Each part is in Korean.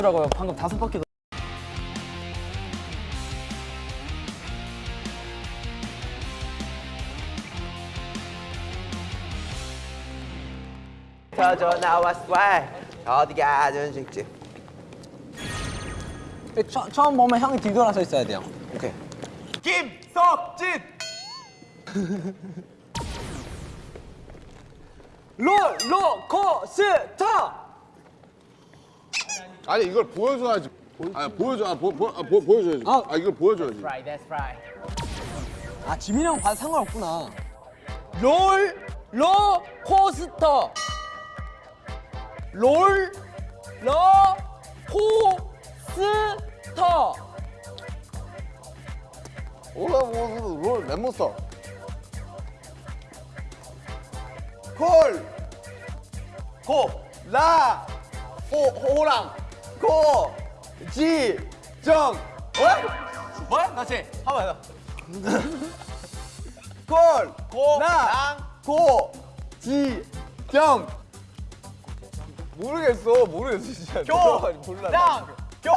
봐주라고요. 방금 다섯 바퀴 도 터져 나왔어 어디가 전식지 처, 처음 보면 형이 뒤돌아서 있어야 돼요. 오케이 김석진 롤러코스터! 아니 이걸 보여줘야지. 아 보여줘. 아, 보, 보, 아, 보, 보여줘야지. 아. 아, 이걸 보여줘야지. 아, 지민이 형 봐도 상관없구나. 롤러 코스터! 롤러 코스터! 올라 롤 랩몬스터. 콜 고 라 호 호랑 고지정 뭐야? 뭐야? 다시 한번 더. 콜 고랑 고 지 정 모르겠어 모르겠어 진짜 교랑 교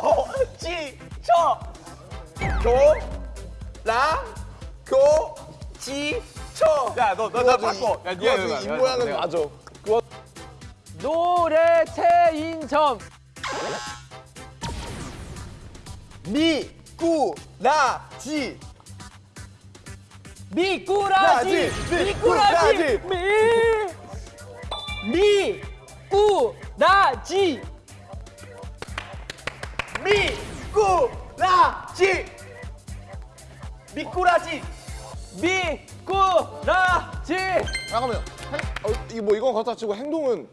지 정 교랑 고지정 야너 너 나 바꿔 야그 와중에 입 모양은 맞아. 노래 체인점! 미꾸라지 미꾸라지! 라지, 미꾸라지! 미! 미꾸라지! 미꾸라지 미꾸라지 미꾸라지! 잠깐만요. 행, 어, 이거 뭐 이건 그렇다 치고 행동은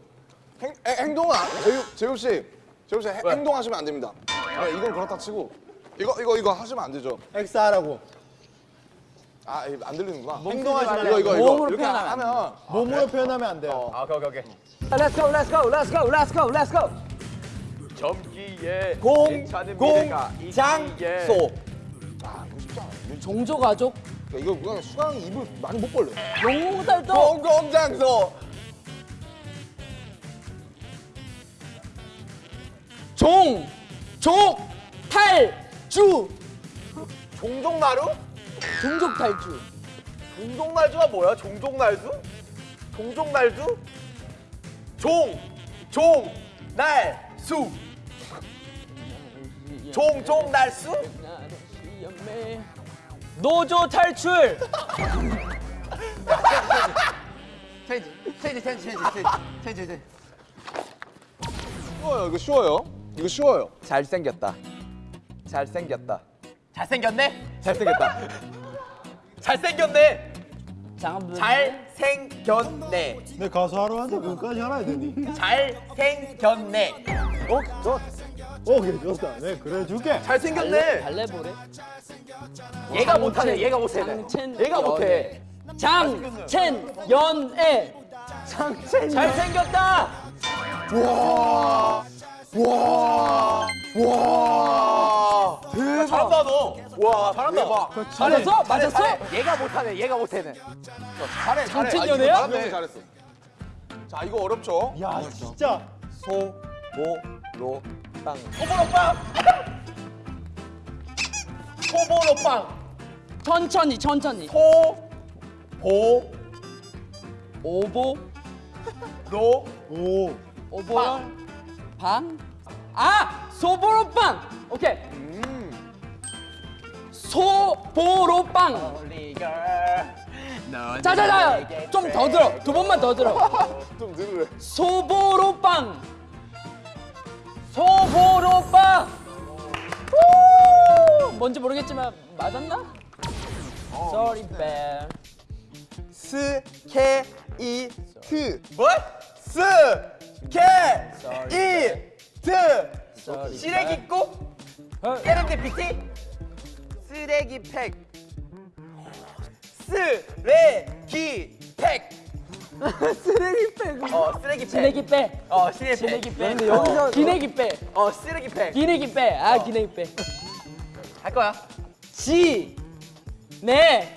행, 행, 행동은 안, 제육 제육 씨, 행- 행동하시면 안 됩니다. 아, 이건 그렇다 치고 이거 이거 이거 하시면 안 되죠. 엑스하라고 아, 안 들리는구나. 행동하지 이거 이거 이거 몸으로 이렇게 표현하면 하면 몸으로 표현하면 안 돼요 아 오케이 오케이 오케이 Let's go, let's go, let's go, let's go, let's go! 점기에 공, 공, 있기에 장소 아, 이거 쉽지 않아. 이거, 종조 가족? 이거 그냥 수강 입을 많이 못 벌려. 용달도 공공장소 종! 족! 탈 주! 종종나루? 종족 탈주. 종종날주가 뭐야? 종종날주? 종종날주? 종! 종! 날 수! 종종 날수? 노조 탈출! 쉬워요. 이거 쉬워요. 이거 쉬워요. 잘생겼다. 잘생겼다. 잘생겼네? 잘생겼다. 잘생겼네. 잘생겼네. 내 가수 하러 왔는데 그거까지 알아야 되니? 잘생겼네. 어? 좋 오케이 좋다. 네 그래 줄게. 잘생겼네. 발레 보래? 얘가 못하네 얘가 못해. 얘가 못해. 장첸 연애. 장첸 잘생겼다 대박 잘한다 너 와 잘한다 대박 맞았어? 맞았어? 얘가 못하네 얘가 못해는 잘해 장첸 아, 연애야? 잘했네, 잘했어. 자, 이거 어렵죠? 야 진짜 소보로빵 소보로빵 소보로빵 천천히 천천히 소보로 오보 오 오보 방? 아! 소보로빵! 오케이 소보로빵 자자자 좀 더 들어 두 번만 더 들어 좀 들으래. 소보로빵 소보로빵 후! 뭔지 모르겠지만 맞았나? Sorry bad 스케이트 뭐? 스 Sorry. 쓰레기국 어? 세렌디피티? 쓰레기팩. 쓰레기팩. 쓰레기백 어 쓰레기팩. 쓰레기 빼어 쓰레기팩. 근데 여기서 기내기 빼어 쓰레기팩. 기내기 빼아 기내기 빼할 거야. 지, 네,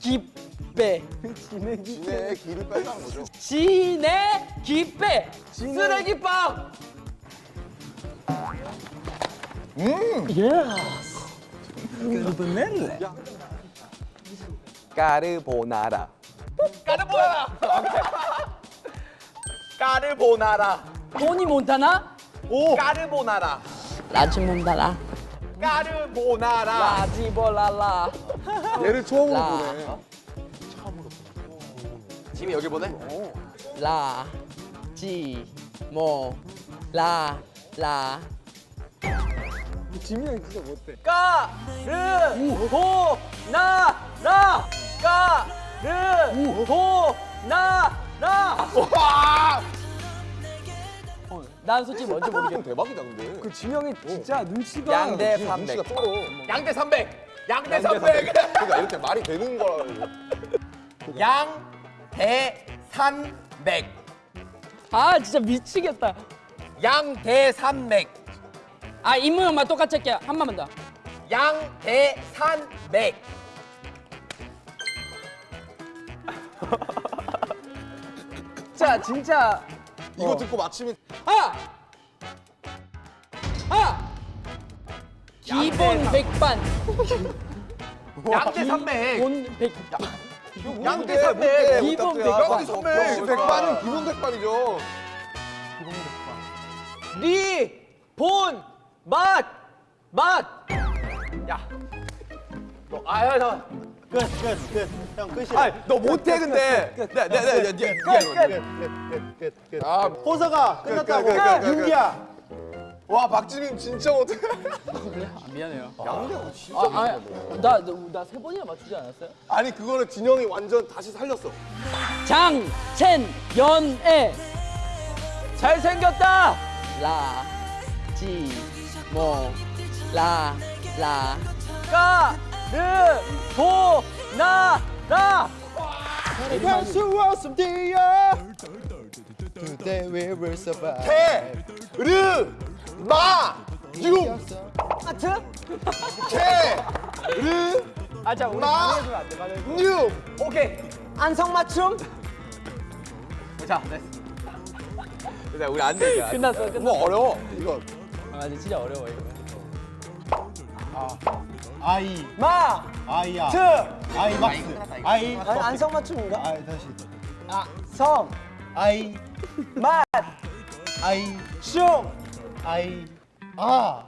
기, 기빼. 진해의 길을 뺀다는 거죠. 진해 기빼. 쓰레기빵. 까르보나라. 까르보나라. 까르보나라. 토니 몬타나? 까르보나라. 라지 몬타나. 까르보나라. 라지볼라라. 얘를 처음으로 라. 보네. 지금 여기 보내? 라. 지. 모. 라. 라. 까르 보나라 까르 보나라 와! 어, 난 솔직히 뭔지 모르겠어 대박이다 근데. 그 지명이 진짜 눈치가 양대 눈치가 300. 쩔어. 양대 300. 양대 300. 그러니까 이렇게 말이 되는 거라. 양 대 300. 아 진짜 미치겠다 양대 300. 아 입모양만 똑같이 할게요 한 번만 더 양대 300. 진짜 진짜 이거 듣고 맞히면 아! 아! 기본 백반 양대 300. 기본 백 양대 300. 기본 백 백반. 역시 백반은 기본 백반이죠. 리, 본, 맛, 맛. 야. 너, 아야, 나. 끝 끝 끝 형 끝이야 아, 너 못해 근데. 네, 네, 네, 네, 네. 끝끝 끝 끝 아, 호서가 끝났다고 끝, 끝, 끝, 끝, 끝. 윤기야 와 박지민 진짜 못해. 미안해요 아나나세 번이나 맞추지 않았어요? 아니 그거는 진영이 완전 다시 살렸어. 장첸 연애 잘생겼다. 라, 지, 모, 라, 라. 까, 르, 보, 나, 라. 할수 없음디야 Today we will survive 태, 르, 마, 유. 하트? 태, 르, 아, 자, 우리 마, 뉴. 오케이. 안성맞춤? 자, 됐어. 자, 우리 안 돼. 이제. 끝났어, 끝났어. 뭐 어려워 이거. 아, 근데 진짜 어려워, 이거. 아이 마, 아이야 트, 아이 막스 아이 안성맞춤인가? 아이 다시 성, 아이 맛, 아이 슝, 아이 아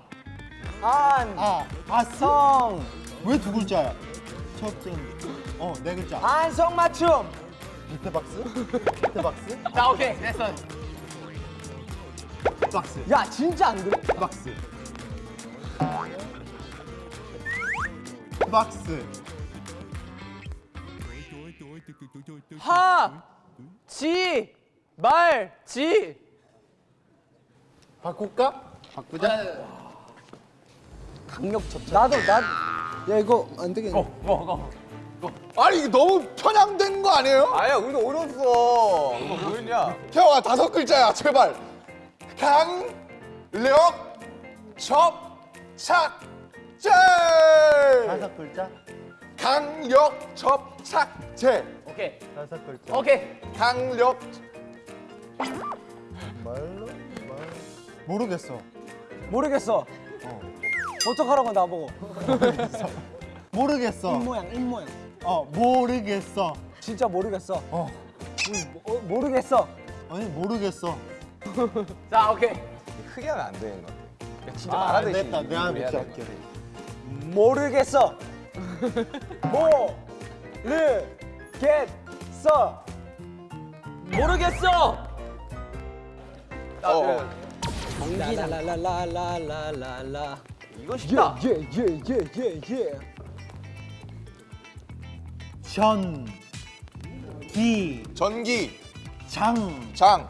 안, 아, 아스? 성, 왜 두 글자야? 첫째 어, 네 글자 안성 맞춤. 밑에 박스? 밑에 박스? 자, 오케이. 됐어. 박스 야, 진짜 안 돼. 박스 박스 하, 지, 말, 지. 바꿀까? 바꾸자 나도, 나. 야 이거 안 되겠네 아니 이게 너무 편향된 거 아니에요? 아야, 우리도 어렸어. 이거 뭐였냐? 태영아 다섯 글자야 제발. 강력 접착제. 다섯 글자? 강력 접착제. 오케이. 다섯 글자 오케이. 강력 모르겠어 모르겠어. 어떡하라고 나보고. 모르겠어 모양, 입 모양. 어 모르겠어 진짜 모르겠어. 어 어, 모르겠어. 아니 모르겠어 자, 오케이. 크게 하면 안 되는 것 같아. 진짜 아, 말하듯이. 됐다. 내가 돼. 할게. 모르겠어. 모, 르, 겟, 써. 모르겠어. 어. 라라라라라라라 이거 쉽다. 예, 예예예예예 전기. 전기. 장. 장.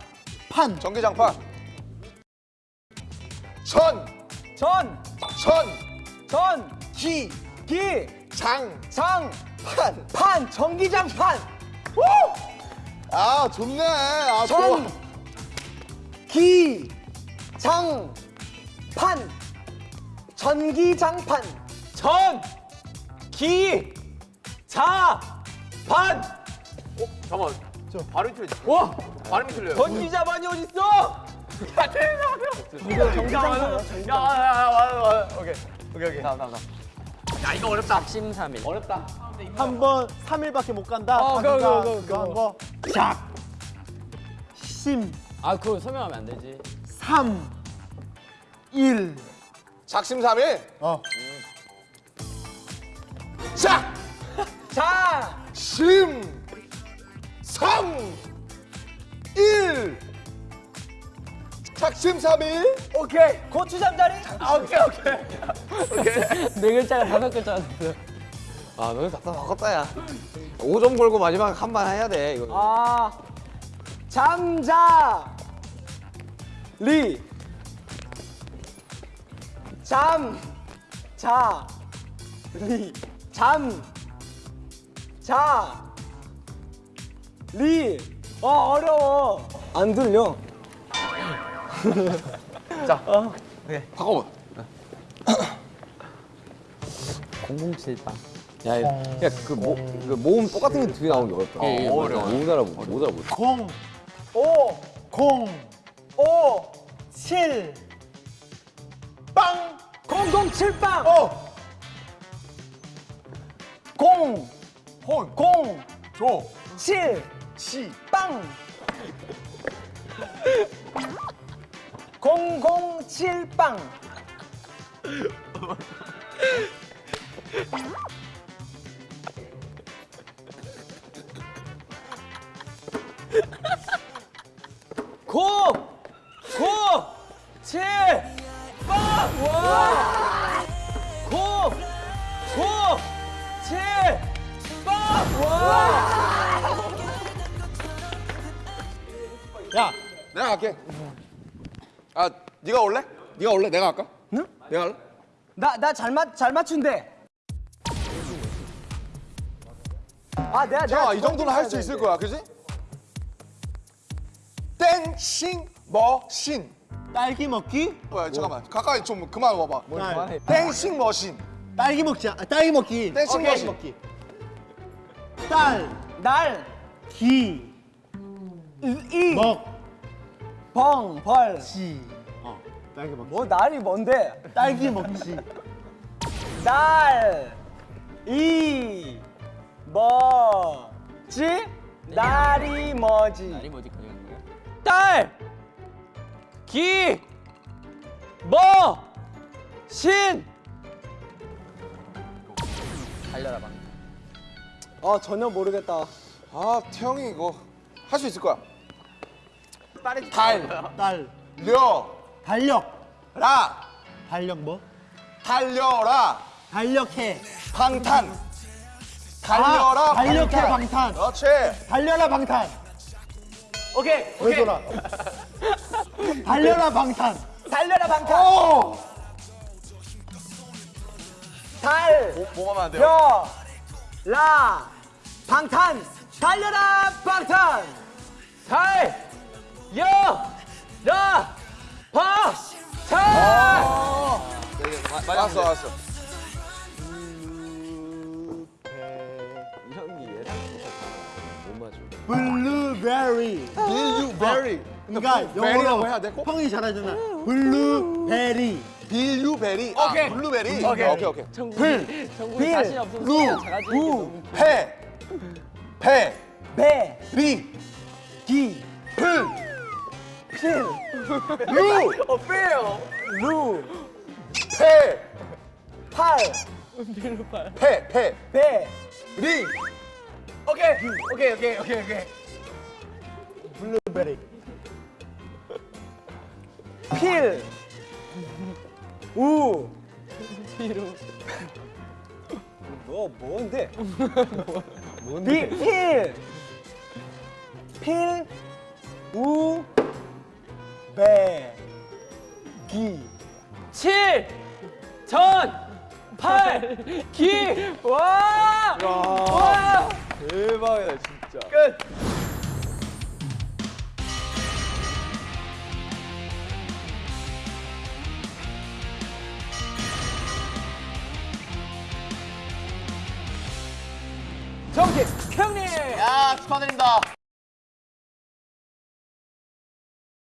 판. 전기장판. 전. 전. 전. 전. 기. 기. 장. 장. 판. 판. 전기장판. 우! 아 좋네. 아, 전. 좋아. 기. 장, 판, 전기장판. 전, 기, 자, 반! 잠깐만. 저. 발음이 틀려. 와! 발음이 틀려요. 번지자반이 어딨어? 야, 야, 야, 와, 와. 오케이. 오케이, 오케이. 다음, 다음, 다음. 야, 이거 어렵다. 작심삼일. 어렵다. 한번 3일밖에 못 간다. 어, 그거, 그거, 그거, 그거 한 거. 작. 심. 아 그거 설명하면 안 되지. 3. 1. 작심삼일. 어. 작. 자! 심. 삼. 일. 작심삼일. 오케이! 고추 잠자리? 아, 오케이, 오케이. 네 글자가 다섯 글자가 됐어. 아, 너는 답답 바꿨다, 야. 5점 걸고 마지막 한 번 해야 돼, 이거. 아, 잠자. 리. 잠. 자. 리. 잠. 자. 리. 어, 어려워. 안 들려. 바꿔봐. 007방. 야, 야, 야, 그, 모, 그 모음 똑같은 게 두 개 나오는 게 어렵다. 어, 어려워. 못 알아보, 못 알아보. 공. 오. 공. 오. 7. 빵. 007빵. 어. 공. 혼. 공. 조. 칠. 시. 빵. 007빵. 네가 올래? 네가 올래? 내가 할까? 응? 내가 할래? 나나잘맞잘 맞춘대. 아 내가 자, 내가 이 정도는 할 수 있을 거야, 그지? 땡싱 머신. 딸기 먹기. 뭐야, 잠깐만. 가까이 좀 그만 와봐. 딸. 땡싱 머신. 딸기 먹자. 아, 딸기 먹기. 땡싱 오케이. 머신. 먹기. 딸. 날, 기. 이, 먹. 벙, 벌. 지. 어. 딸기 먹기. 뭐 날이 뭔데? 딸기 먹지. 날, 이, 뭐지? 날이 뭐지? 날이 뭐지? 딸, 기, 뭐, 신. 달려라 방. 아 전혀 모르겠다. 아, 태영이 이거 할 수 있을 거야. 딸이 달, 딸. 려, 달력. 라, 달력 뭐? 달려라, 달력해. 방탄. 달려라, 아, 달력해 방탄. 방탄. 그렇지. 달려라 방탄. 오케이, 왜 오케이. 돌아? 달려라 방탄. 달려라 방탄. 오! 달, 뭐 하면 안 돼요? 여, 라, 방탄. 달려라 방탄. 달, 여, 라, 형이 얘랑 못 맞춰. 블루베리. 빌유베리. 그러니까 베리라고 영어로 해야 돼? 꼭? 형이 잘하잖아. 블루베리. 빌유베리. 아, 오케이. 블루베리. 오케이. 오케이, 오케이. 불, 빌, 자신 없으면 루, 작아지는 게 우, 너무 패, 패, 배, 리, 기, 풀, 필, 루, 어, 필, 루, 패, 팔, 패, 패, 배. 리. 오케이, 오케이, 오케이, 오케이, 오케이. 블루베리. 필, 우, 필우. 뭐 뭔데? 뭔데? 필, 필, 우, 배, 기. 칠, 전, 팔, 기. 와! 와! 대박이다, 진짜. 끝. 정팀 형님. 야 축하드립니다.